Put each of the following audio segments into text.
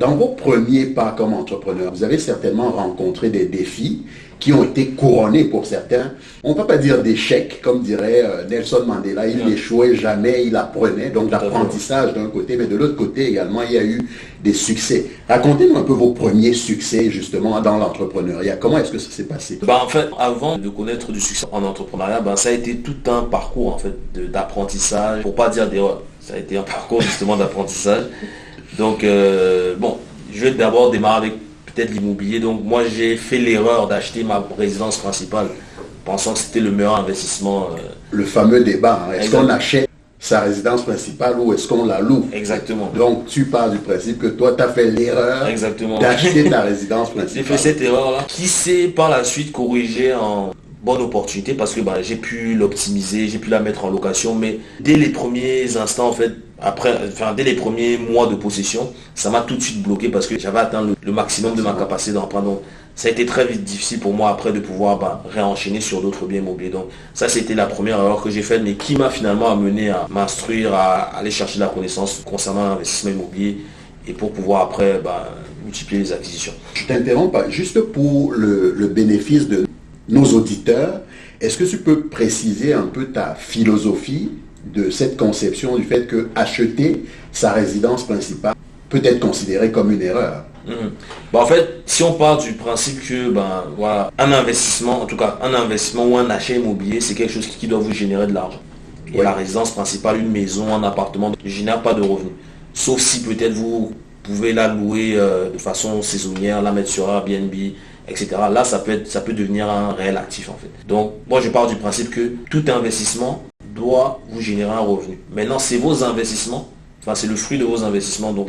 Dans vos premiers pas comme entrepreneur, vous avez certainement rencontré des défis qui ont été couronnés pour certains. On ne peut pas dire d'échec, comme dirait euh, Nelson Mandela, il n'échouait jamais, il apprenait, donc l'apprentissage d'un côté, mais de l'autre côté également, il y a eu des succès. Racontez-nous un peu vos premiers succès justement dans l'entrepreneuriat. Comment est-ce que ça s'est passé bah, En fait, avant de connaître du succès en entrepreneuriat, bah, ça a été tout un parcours en fait d'apprentissage, pour pas dire d'erreur. Ça a été un parcours justement d'apprentissage. Donc, euh, bon, je vais d'abord démarrer avec peut-être l'immobilier. Donc, moi, j'ai fait l'erreur d'acheter ma résidence principale, pensant que c'était le meilleur investissement. Euh. Le fameux débat, hein. est-ce qu'on achète sa résidence principale ou est-ce qu'on la loue? Exactement. Donc, tu pars du principe que toi, tu as fait l'erreur d'acheter ta résidence principale. J'ai fait cette erreur-là, qui s'est par la suite corrigée en bonne opportunité parce que bah, j'ai pu l'optimiser, j'ai pu la mettre en location, mais dès les premiers instants, en fait, après, enfin, dès les premiers mois de possession, ça m'a tout de suite bloqué parce que j'avais atteint le, maximum de ma capacité d'emprunt. Donc, ça a été très vite difficile pour moi après de pouvoir bah, réenchaîner sur d'autres biens immobiliers. Donc, ça, c'était la première erreur que j'ai faite, mais qui m'a finalement amené à m'instruire, à aller chercher la connaissance concernant l'investissement immobilier et pour pouvoir après bah, multiplier les acquisitions. Je t'interromps juste pour le bénéfice de nos auditeurs, est-ce que tu peux préciser un peu ta philosophie de cette conception du fait que acheter sa résidence principale peut être considéré comme une erreur? Mhm. bah, en fait, si on part du principe que ben, voilà, un investissement, en tout cas un investissement ou un achat immobilier, c'est quelque chose qui doit vous générer de l'argent. Et la résidence principale, une maison, un appartement, ne génère pas de revenus. Sauf si peut-être vous pouvez la louer euh, de façon saisonnière, la mettre sur Airbnb, etc. Là, ça peut, être, ça peut devenir un réel actif en fait. Donc, moi, je pars du principe que tout investissement doit vous générer un revenu. Maintenant, c'est vos investissements, enfin, c'est le fruit de vos investissements, donc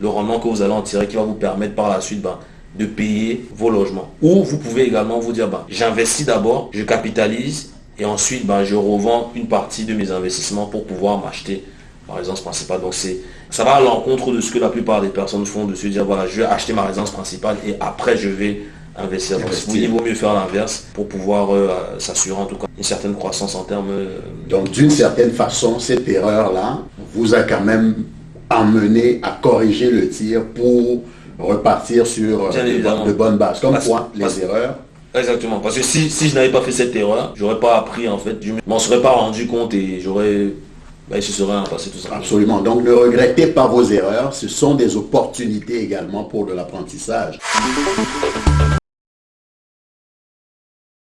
le rendement que vous allez en tirer qui va vous permettre par la suite ben, de payer vos logements. Ou vous pouvez également vous dire, ben, j'investis d'abord, je capitalise, et ensuite, ben, je revends une partie de mes investissements pour pouvoir m'acheter ma résidence principale. Donc, c'est ça va à l'encontre de ce que la plupart des personnes font, de se dire, voilà, je vais acheter ma résidence principale et après, je vais investir. il vaut mieux faire l'inverse pour pouvoir euh, s'assurer en tout cas une certaine croissance en termes... Euh, Donc d'une certaine façon, cette erreur-là vous a quand même amené à corriger le tir pour repartir sur euh, de, bonnes bases. Comme quoi, les erreurs Exactement, parce que si, si je n'avais pas fait cette erreur, j'aurais pas appris en fait, je m'en serais pas rendu compte et j'aurais ben, se serait passé tout ça. Absolument. Donc ne regrettez pas vos erreurs, ce sont des opportunités également pour de l'apprentissage.